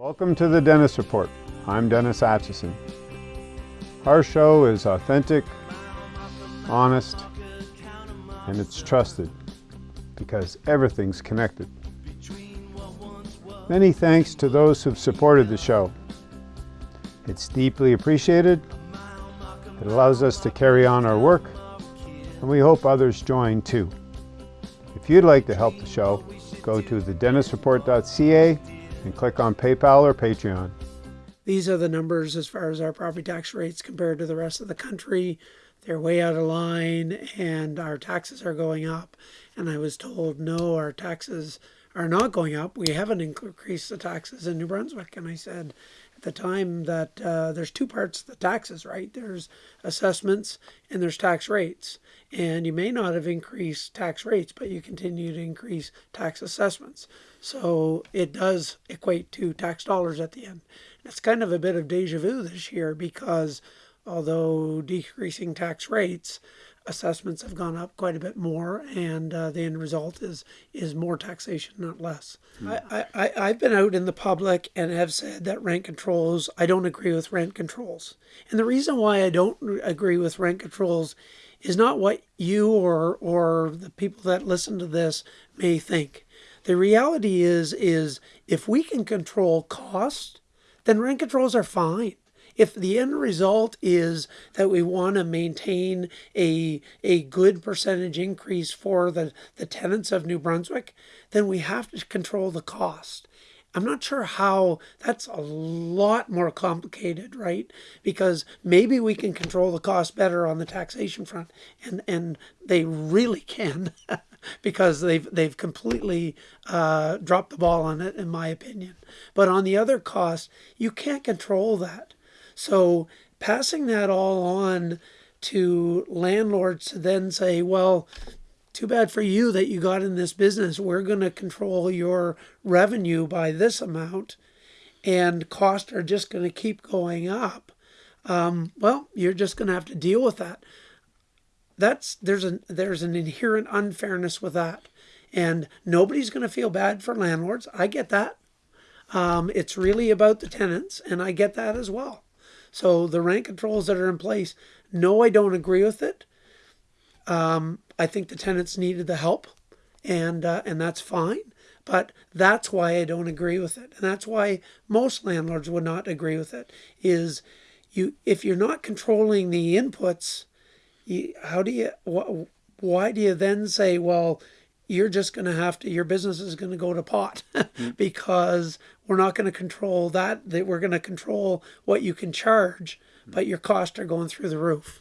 Welcome to the Dennis Report. I'm Dennis Atchison. Our show is authentic, honest, and it's trusted because everything's connected. Many thanks to those who've supported the show. It's deeply appreciated. It allows us to carry on our work, and we hope others join too. If you'd like to help the show, go to thedennisreport.ca and click on PayPal or Patreon. These are the numbers as far as our property tax rates compared to the rest of the country. They're way out of line and our taxes are going up. And I was told, no, our taxes are not going up. We haven't increased the taxes in New Brunswick. And I said the time that uh, there's two parts of the taxes, right? There's assessments and there's tax rates. And you may not have increased tax rates, but you continue to increase tax assessments. So it does equate to tax dollars at the end. It's kind of a bit of deja vu this year because although decreasing tax rates, assessments have gone up quite a bit more, and uh, the end result is is more taxation, not less. Mm. I, I, I've been out in the public and have said that rent controls, I don't agree with rent controls. And the reason why I don't agree with rent controls is not what you or, or the people that listen to this may think. The reality is, is if we can control cost, then rent controls are fine. If the end result is that we want to maintain a, a good percentage increase for the, the tenants of New Brunswick, then we have to control the cost. I'm not sure how that's a lot more complicated, right? Because maybe we can control the cost better on the taxation front, and and they really can. because they've they've completely uh, dropped the ball on it, in my opinion. But on the other cost, you can't control that. So passing that all on to landlords to then say, well, too bad for you that you got in this business. We're going to control your revenue by this amount, and costs are just going to keep going up. Um, well, you're just going to have to deal with that that's there's a there's an inherent unfairness with that and nobody's going to feel bad for landlords i get that um, it's really about the tenants and i get that as well so the rent controls that are in place no i don't agree with it. Um, i think the tenants needed the help and uh, and that's fine but that's why i don't agree with it. And that's why most landlords would not agree with it is you if you're not controlling the inputs you, how do you, wh why do you then say, well, you're just going to have to, your business is going to go to pot mm. because we're not going to control that, that we're going to control what you can charge, mm. but your costs are going through the roof.